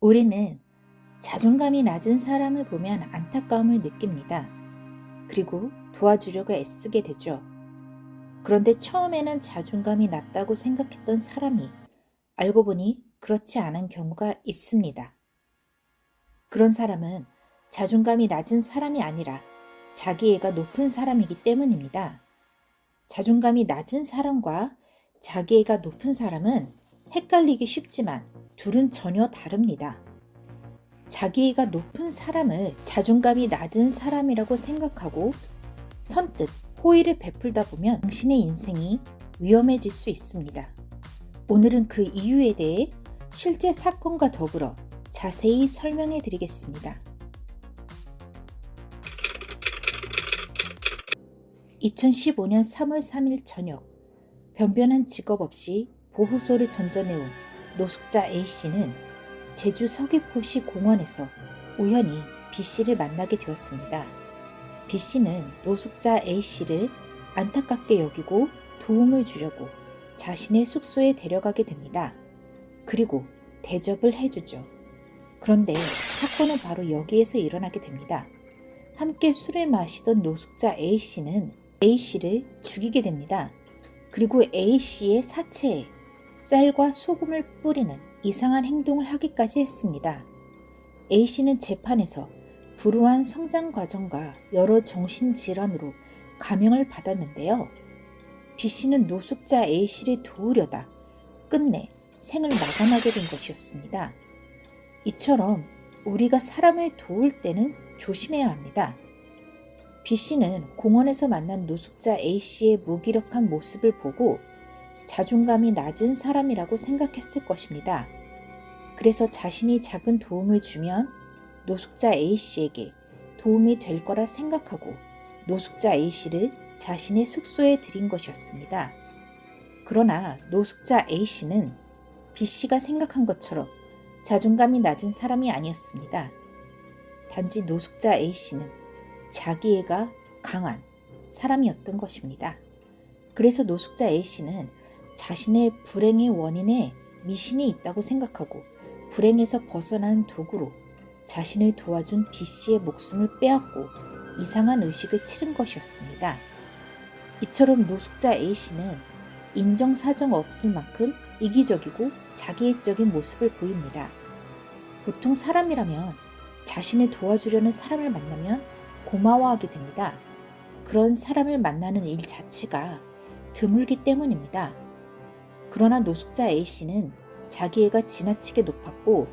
우리는 자존감이 낮은 사람을 보면 안타까움을 느낍니다. 그리고 도와주려고 애쓰게 되죠. 그런데 처음에는 자존감이 낮다고 생각했던 사람이 알고 보니 그렇지 않은 경우가 있습니다. 그런 사람은 자존감이 낮은 사람이 아니라 자기애가 높은 사람이기 때문입니다. 자존감이 낮은 사람과 자기애가 높은 사람은 헷갈리기 쉽지만 둘은 전혀 다릅니다. 자기애가 높은 사람을 자존감이 낮은 사람이라고 생각하고 선뜻 호의를 베풀다 보면 당신의 인생이 위험해질 수 있습니다. 오늘은 그 이유에 대해 실제 사건과 더불어 자세히 설명해 드리겠습니다. 2015년 3월 3일 저녁 변변한 직업 없이 보호소를 전전해온 노숙자 A씨는 제주 서귀포시 공원에서 우연히 B씨를 만나게 되었습니다. B씨는 노숙자 A씨를 안타깝게 여기고 도움을 주려고 자신의 숙소에 데려가게 됩니다. 그리고 대접을 해주죠. 그런데 사건은 바로 여기에서 일어나게 됩니다. 함께 술을 마시던 노숙자 A씨는 A씨를 죽이게 됩니다. 그리고 A씨의 사체에 쌀과 소금을 뿌리는 이상한 행동을 하기까지 했습니다. A씨는 재판에서 불우한 성장 과정과 여러 정신질환으로 감형을 받았는데요. B씨는 노숙자 A씨를 도우려다 끝내 생을 마감하게 된 것이었습니다. 이처럼 우리가 사람을 도울 때는 조심해야 합니다. B씨는 공원에서 만난 노숙자 A씨의 무기력한 모습을 보고 자존감이 낮은 사람이라고 생각했을 것입니다. 그래서 자신이 작은 도움을 주면 노숙자 A씨에게 도움이 될 거라 생각하고 노숙자 A씨를 자신의 숙소에 들인 것이었습니다. 그러나 노숙자 A씨는 B씨가 생각한 것처럼 자존감이 낮은 사람이 아니었습니다. 단지 노숙자 A씨는 자기애가 강한 사람이었던 것입니다. 그래서 노숙자 A씨는 자신의 불행의 원인에 미신이 있다고 생각하고 불행에서 벗어나는 도구로 자신을 도와준 B씨의 목숨을 빼앗고 이상한 의식을 치른 것이었습니다. 이처럼 노숙자 A씨는 인정사정 없을 만큼 이기적이고 자기애적인 모습을 보입니다. 보통 사람이라면 자신을 도와주려는 사람을 만나면 고마워하게 됩니다. 그런 사람을 만나는 일 자체가 드물기 때문입니다. 그러나 노숙자 A씨는 자기애가 지나치게 높았고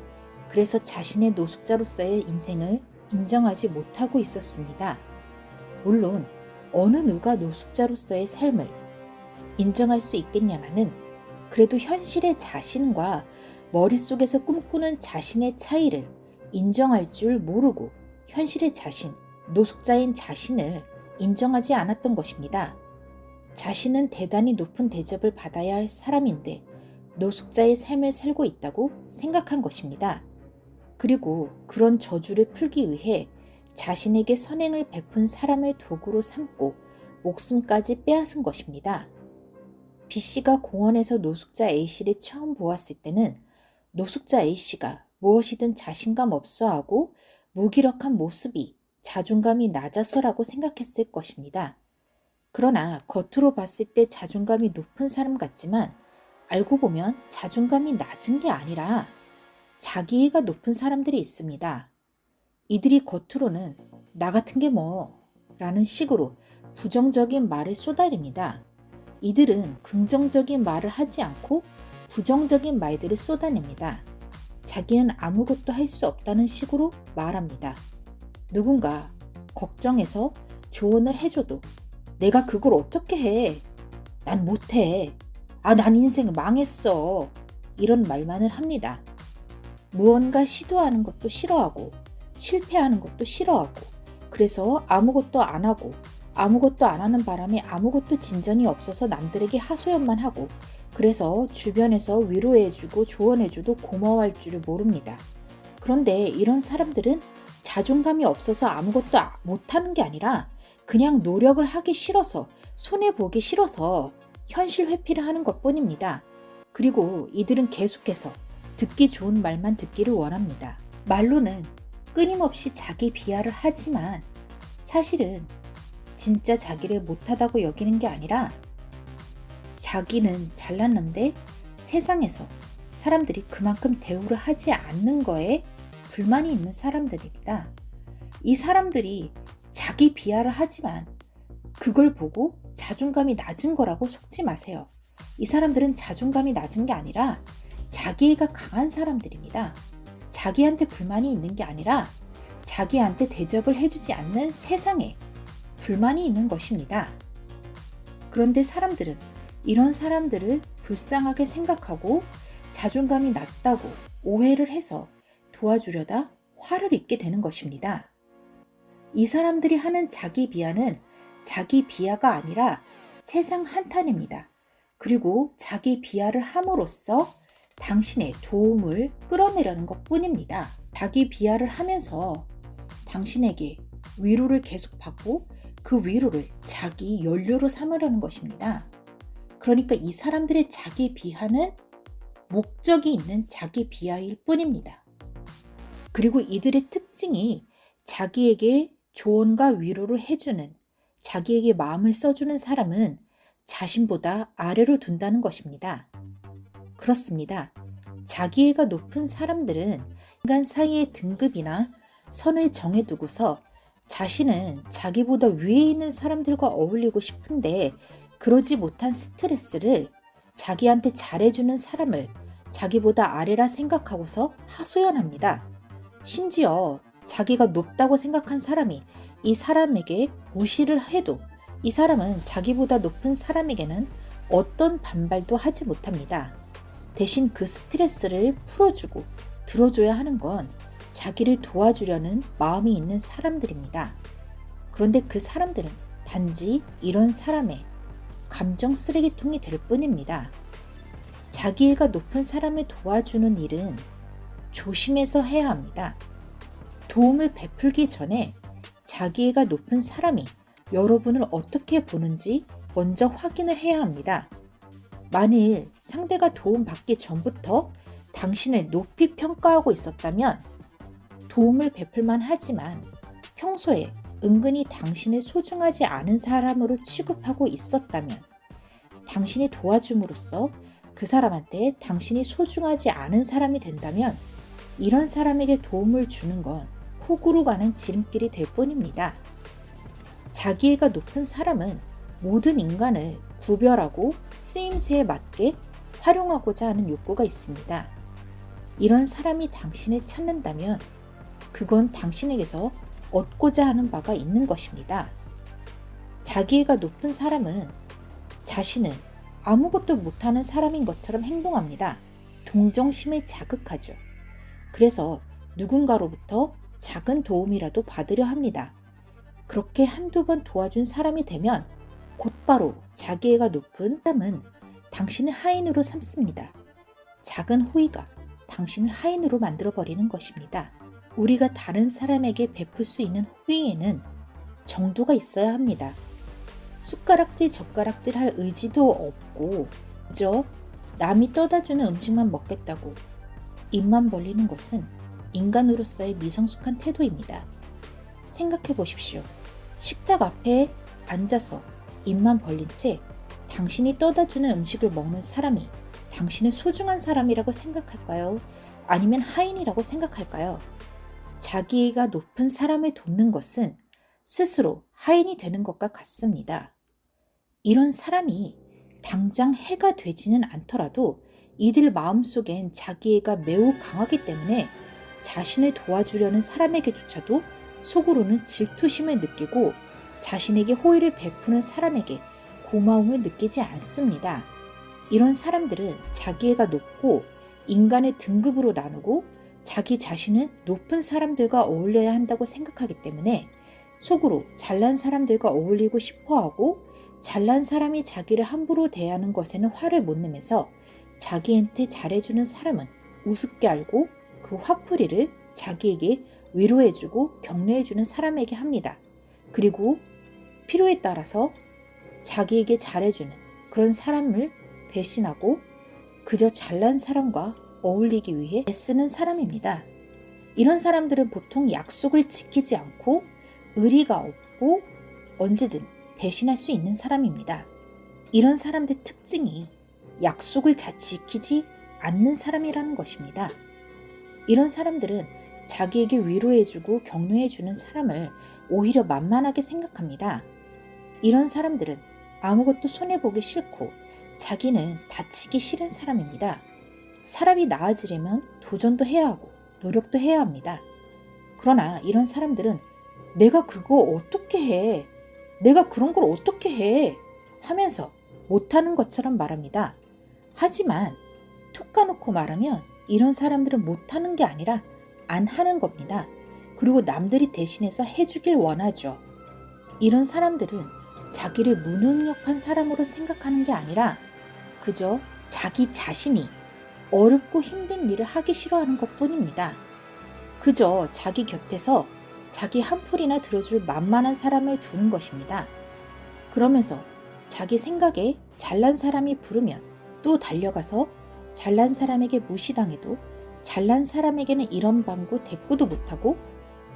그래서 자신의 노숙자로서의 인생을 인정하지 못하고 있었습니다. 물론 어느 누가 노숙자로서의 삶을 인정할 수 있겠냐마는 그래도 현실의 자신과 머릿속에서 꿈꾸는 자신의 차이를 인정할 줄 모르고 현실의 자신, 노숙자인 자신을 인정하지 않았던 것입니다. 자신은 대단히 높은 대접을 받아야 할 사람인데 노숙자의 삶을 살고 있다고 생각한 것입니다. 그리고 그런 저주를 풀기 위해 자신에게 선행을 베푼 사람의 도구로 삼고 목숨까지 빼앗은 것입니다. B씨가 공원에서 노숙자 A씨를 처음 보았을 때는 노숙자 A씨가 무엇이든 자신감 없어 하고 무기력한 모습이 자존감이 낮아서라고 생각했을 것입니다. 그러나 겉으로 봤을 때 자존감이 높은 사람 같지만 알고 보면 자존감이 낮은 게 아니라 자기애가 높은 사람들이 있습니다. 이들이 겉으로는 나 같은 게 뭐 라는 식으로 부정적인 말을 쏟아냅니다. 이들은 긍정적인 말을 하지 않고 부정적인 말들을 쏟아냅니다. 자기는 아무것도 할 수 없다는 식으로 말합니다. 누군가 걱정해서 조언을 해줘도 내가 그걸 어떻게 해? 난 못해. 아, 난 인생 망했어. 이런 말만을 합니다. 무언가 시도하는 것도 싫어하고 실패하는 것도 싫어하고 그래서 아무것도 안 하고 아무것도 안 하는 바람에 아무것도 진전이 없어서 남들에게 하소연만 하고 그래서 주변에서 위로해주고 조언해줘도 고마워할 줄을 모릅니다. 그런데 이런 사람들은 자존감이 없어서 아무것도 못하는 게 아니라 그냥 노력을 하기 싫어서 손해보기 싫어서 현실 회피를 하는 것 뿐입니다. 그리고 이들은 계속해서 듣기 좋은 말만 듣기를 원합니다. 말로는 끊임없이 자기 비하를 하지만 사실은 진짜 자기를 못하다고 여기는 게 아니라 자기는 잘났는데 세상에서 사람들이 그만큼 대우를 하지 않는 거에 불만이 있는 사람들입니다. 이 사람들이 자기 비하를 하지만 그걸 보고 자존감이 낮은 거라고 속지 마세요. 이 사람들은 자존감이 낮은 게 아니라 자기애가 강한 사람들입니다. 자기한테 불만이 있는 게 아니라 자기한테 대접을 해주지 않는 세상에 불만이 있는 것입니다. 그런데 사람들은 이런 사람들을 불쌍하게 생각하고 자존감이 낮다고 오해를 해서 도와주려다 화를 입게 되는 것입니다. 이 사람들이 하는 자기 비하는 자기 비하가 아니라 세상 한탄입니다. 그리고 자기 비하를 함으로써 당신의 도움을 끌어내려는 것 뿐입니다. 자기 비하를 하면서 당신에게 위로를 계속 받고 그 위로를 자기 연료로 삼으려는 것입니다. 그러니까 이 사람들의 자기 비하는 목적이 있는 자기 비하일 뿐입니다. 그리고 이들의 특징이 자기에게 조언과 위로를 해주는 자기에게 마음을 써주는 사람은 자신보다 아래로 둔다는 것입니다. 그렇습니다. 자기애가 높은 사람들은 인간 사이의 등급이나 선을 정해두고서 자신은 자기보다 위에 있는 사람들과 어울리고 싶은데 그러지 못한 스트레스를 자기한테 잘해주는 사람을 자기보다 아래라 생각하고서 하소연합니다. 심지어 자기가 높다고 생각한 사람이 이 사람에게 무시를 해도 이 사람은 자기보다 높은 사람에게는 어떤 반발도 하지 못합니다. 대신 그 스트레스를 풀어주고 들어줘야 하는 건 자기를 도와주려는 마음이 있는 사람들입니다. 그런데 그 사람들은 단지 이런 사람의 감정 쓰레기통이 될 뿐입니다. 자기애가 높은 사람을 도와주는 일은 조심해서 해야 합니다. 도움을 베풀기 전에 자기애가 높은 사람이 여러분을 어떻게 보는지 먼저 확인을 해야 합니다. 만일 상대가 도움받기 전부터 당신을 높이 평가하고 있었다면 도움을 베풀만 하지만 평소에 은근히 당신을 소중하지 않은 사람으로 취급하고 있었다면 당신이 도와줌으로써 그 사람한테 당신이 소중하지 않은 사람이 된다면 이런 사람에게 도움을 주는 건 호구로 가는 지름길이 될 뿐입니다. 자기애가 높은 사람은 모든 인간을 구별하고 쓰임새에 맞게 활용하고자 하는 욕구가 있습니다. 이런 사람이 당신을 찾는다면 그건 당신에게서 얻고자 하는 바가 있는 것입니다. 자기애가 높은 사람은 자신은 아무것도 못하는 사람인 것처럼 행동합니다. 동정심을 자극하죠. 그래서 누군가로부터 작은 도움이라도 받으려 합니다. 그렇게 한두 번 도와준 사람이 되면 곧바로 자기애가 높은 사람은 당신을 하인으로 삼습니다. 작은 호의가 당신을 하인으로 만들어버리는 것입니다. 우리가 다른 사람에게 베풀 수 있는 호의에는 정도가 있어야 합니다. 숟가락질 젓가락질 할 의지도 없고 그저 남이 떠다주는 음식만 먹겠다고 입만 벌리는 것은 인간으로서의 미성숙한 태도입니다. 생각해 보십시오. 식탁 앞에 앉아서 입만 벌린 채 당신이 떠다주는 음식을 먹는 사람이 당신을 소중한 사람이라고 생각할까요? 아니면 하인이라고 생각할까요? 자기가 높은 사람을 돕는 것은 스스로 하인이 되는 것과 같습니다. 이런 사람이 당장 해가 되지는 않더라도 이들 마음속엔 자기애가 매우 강하기 때문에 자신을 도와주려는 사람에게조차도 속으로는 질투심을 느끼고 자신에게 호의를 베푸는 사람에게 고마움을 느끼지 않습니다. 이런 사람들은 자기애가 높고 인간의 등급으로 나누고 자기 자신은 높은 사람들과 어울려야 한다고 생각하기 때문에 속으로 잘난 사람들과 어울리고 싶어 하고 잘난 사람이 자기를 함부로 대하는 것에는 화를 못 내면서 자기한테 잘해주는 사람은 우습게 알고 그 화풀이를 자기에게 위로해주고 격려해주는 사람에게 합니다. 그리고 필요에 따라서 자기에게 잘해주는 그런 사람을 배신하고 그저 잘난 사람과 어울리기 위해 애쓰는 사람입니다. 이런 사람들은 보통 약속을 지키지 않고 의리가 없고 언제든 배신할 수 있는 사람입니다. 이런 사람들 특징이 약속을 잘 지키지 않는 사람이라는 것입니다. 이런 사람들은 자기에게 위로해주고 격려해주는 사람을 오히려 만만하게 생각합니다. 이런 사람들은 아무것도 손해보기 싫고 자기는 다치기 싫은 사람입니다. 사람이 나아지려면 도전도 해야 하고 노력도 해야 합니다. 그러나 이런 사람들은 내가 그거 어떻게 해? 내가 그런 걸 어떻게 해? 하면서 못하는 것처럼 말합니다. 하지만 툭 까놓고 말하면 이런 사람들은 못하는 게 아니라 안 하는 겁니다. 그리고 남들이 대신해서 해주길 원하죠. 이런 사람들은 자기를 무능력한 사람으로 생각하는 게 아니라 그저 자기 자신이 어렵고 힘든 일을 하기 싫어하는 것 뿐입니다. 그저 자기 곁에서 자기 한풀이나 들어줄 만만한 사람을 두는 것입니다. 그러면서 자기 생각에 잘난 사람이 부르면 또 달려가서 잘난 사람에게 무시당해도 잘난 사람에게는 이런 방구 대꾸도 못하고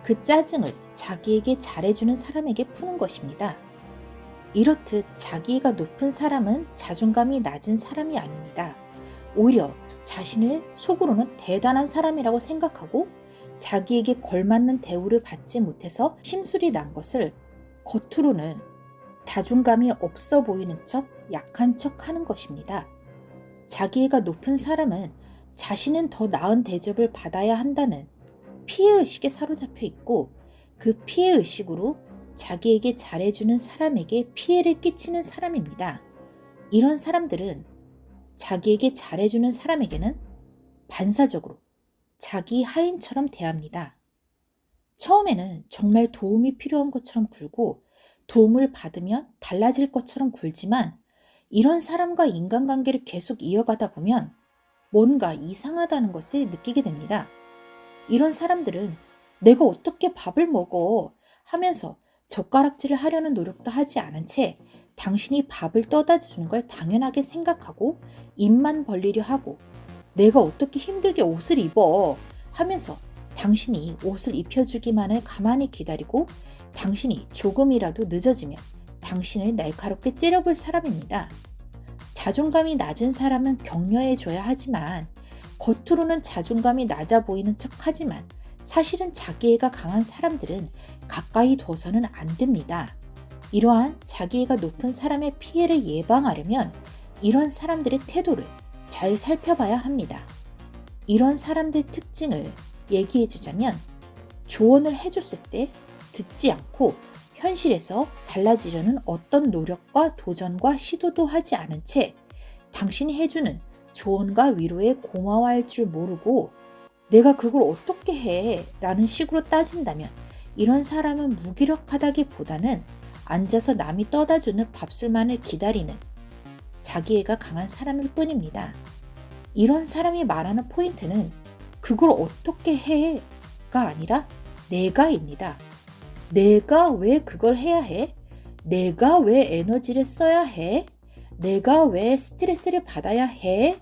그 짜증을 자기에게 잘해주는 사람에게 푸는 것입니다. 이렇듯 자기가 높은 사람은 자존감이 낮은 사람이 아닙니다. 오히려 자신을 속으로는 대단한 사람이라고 생각하고 자기에게 걸맞는 대우를 받지 못해서 심술이 난 것을 겉으로는 자존감이 없어 보이는 척 약한 척 하는 것입니다. 자기애가 높은 사람은 자신은 더 나은 대접을 받아야 한다는 피해의식에 사로잡혀 있고 그 피해의식으로 자기에게 잘해주는 사람에게 피해를 끼치는 사람입니다. 이런 사람들은 자기에게 잘해주는 사람에게는 반사적으로 자기 하인처럼 대합니다. 처음에는 정말 도움이 필요한 것처럼 굴고 도움을 받으면 달라질 것처럼 굴지만 이런 사람과 인간관계를 계속 이어가다 보면 뭔가 이상하다는 것을 느끼게 됩니다. 이런 사람들은 내가 어떻게 밥을 먹어 하면서 젓가락질을 하려는 노력도 하지 않은 채 당신이 밥을 떠다 주는 걸 당연하게 생각하고 입만 벌리려 하고 내가 어떻게 힘들게 옷을 입어 하면서 당신이 옷을 입혀주기만을 가만히 기다리고 당신이 조금이라도 늦어지면 당신을 날카롭게 찌려볼 사람입니다. 자존감이 낮은 사람은 격려해줘야 하지만 겉으로는 자존감이 낮아 보이는 척 하지만 사실은 자기애가 강한 사람들은 가까이 둬서는 안 됩니다. 이러한 자기애가 높은 사람의 피해를 예방하려면 이런 사람들의 태도를 잘 살펴봐야 합니다. 이런 사람들 특징을 얘기해 주자면 조언을 해줬을 때 듣지 않고 현실에서 달라지려는 어떤 노력과 도전과 시도도 하지 않은 채 당신이 해주는 조언과 위로에 고마워할 줄 모르고 내가 그걸 어떻게 해? 라는 식으로 따진다면 이런 사람은 무기력하다기보다는 앉아서 남이 떠다주는 밥술만을 기다리는 자기애가 강한 사람일 뿐입니다. 이런 사람이 말하는 포인트는 그걸 어떻게 해?가 아니라 내가입니다. 내가 왜 그걸 해야 해? 내가 왜 에너지를 써야 해? 내가 왜 스트레스를 받아야 해?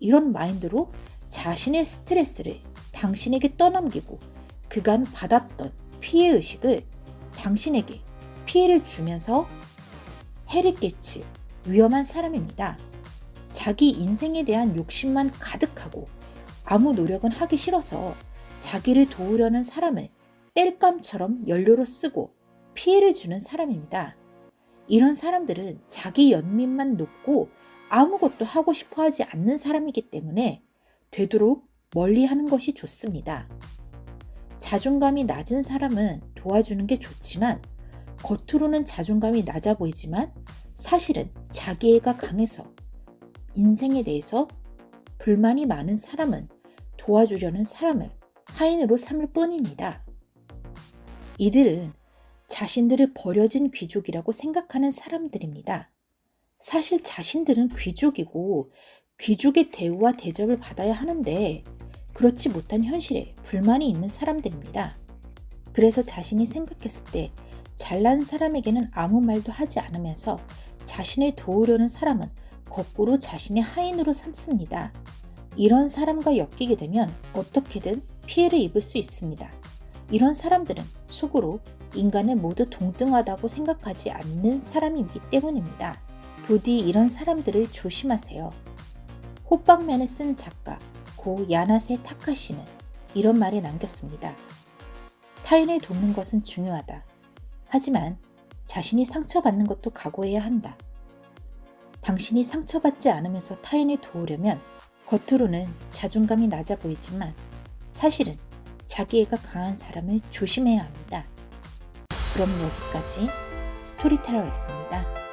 이런 마인드로 자신의 스트레스를 당신에게 떠넘기고 그간 받았던 피해의식을 당신에게 피해를 주면서 해를 끼칠 위험한 사람입니다. 자기 인생에 대한 욕심만 가득하고 아무 노력은 하기 싫어서 자기를 도우려는 사람을 땔감처럼 연료로 쓰고 피해를 주는 사람입니다. 이런 사람들은 자기 연민만 높고 아무것도 하고 싶어 하지 않는 사람이기 때문에 되도록 멀리 하는 것이 좋습니다. 자존감이 낮은 사람은 도와주는 게 좋지만 겉으로는 자존감이 낮아 보이지만 사실은 자기애가 강해서 인생에 대해서 불만이 많은 사람은 도와주려는 사람을 하인으로 삼을 뿐입니다. 이들은 자신들을 버려진 귀족이라고 생각하는 사람들입니다. 사실 자신들은 귀족이고 귀족의 대우와 대접을 받아야 하는데 그렇지 못한 현실에 불만이 있는 사람들입니다. 그래서 자신이 생각했을 때 잘난 사람에게는 아무 말도 하지 않으면서 자신을 도우려는 사람은 거꾸로 자신의 하인으로 삼습니다. 이런 사람과 엮이게 되면 어떻게든 피해를 입을 수 있습니다. 이런 사람들은 속으로 인간을 모두 동등하다고 생각하지 않는 사람이기 때문입니다. 부디 이런 사람들을 조심하세요. 호빵면을 쓴 작가 고 야나세 타카시는 이런 말을 남겼습니다. 타인을 돕는 것은 중요하다. 하지만 자신이 상처받는 것도 각오해야 한다. 당신이 상처받지 않으면서 타인을 도우려면 겉으로는 자존감이 낮아 보이지만 사실은 자기애가 강한 사람을 조심해야 합니다. 그럼 여기까지 스토리텔러였습니다.